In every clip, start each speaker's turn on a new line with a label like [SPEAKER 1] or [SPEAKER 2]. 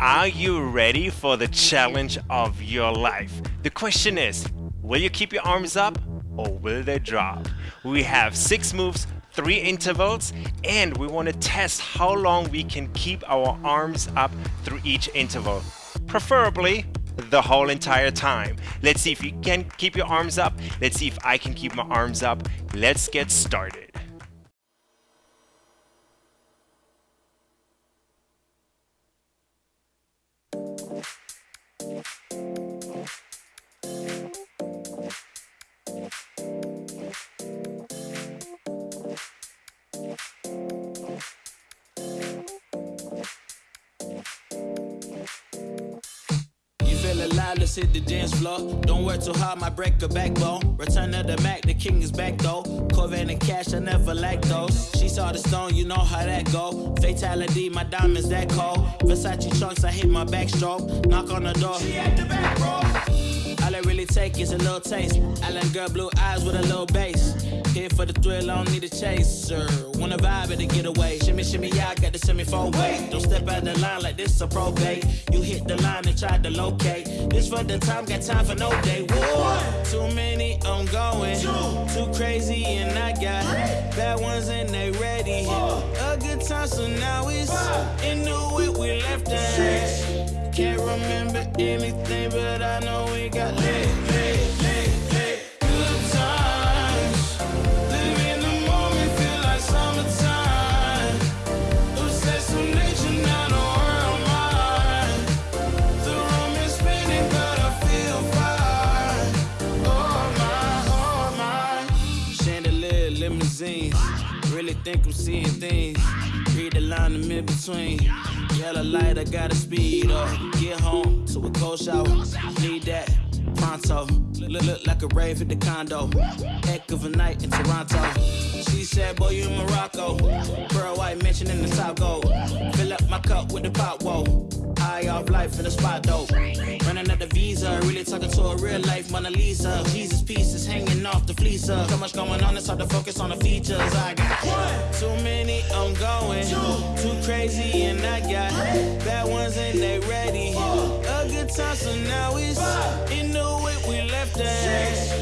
[SPEAKER 1] Are you ready for the challenge of your life? The question is will you keep your arms up or will they drop? We have six moves, three intervals, and we want to test how long we can keep our arms up through each interval. Preferably the whole entire time. Let's see if you can keep your arms up. Let's see if I can keep my arms up. Let's get started. Thank you.
[SPEAKER 2] Let's hit the dance floor. Don't work too hard, my break a backbone. Return of the Mack, the king is back though. Corvette and cash, I never lack those. She saw the stone, you know how that go. Fatality, my diamonds that cold. Versace chunks, I hit my backstroke. Knock on the door. She at the back. All really take is a little taste. Island girl, blue eyes with a little bass. Here for the thrill, I don't need a chaser. Wanna vibe and get away. Shimmy, shimmy, yeah, I got the semi four way. Don't step out the line like this a probate. You hit the line and try to locate. This for the time, got time for no day. One, too many, I'm going. Two, too crazy, and I got bad ones and they ready. Four, A good time, so now it's into it. We left the can't remember anything, but I know we got lit, Really think I'm seeing things. Read the line in between. Yellow light, I gotta speed up. Get home to a cold shower. Need that pronto. Look, look like a rave at the condo. Heck of a night in Toronto. She said, Boy, you in Morocco. Pearl white mention in the top gold. Fill up my cup with the pop, whoa. High off life in the spot, though. Running out the visa, really talking to a real life Mona Lisa. Jesus pieces hanging off the fleece. So much going on, it's hard to focus on the features. I got one, too many, I'm going. Two, too crazy, and I got bad ones, and they ready. Four, A good time, so now it's in the way we left that.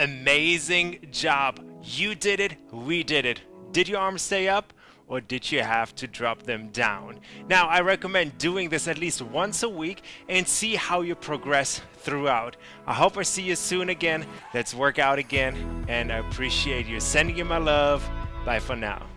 [SPEAKER 1] Amazing job. You did it, we did it. Did your arms stay up? Or did you have to drop them down? Now, I recommend doing this at least once a week and see how you progress throughout. I hope I see you soon again. Let's work out again. And I appreciate you. Sending you my love. Bye for now.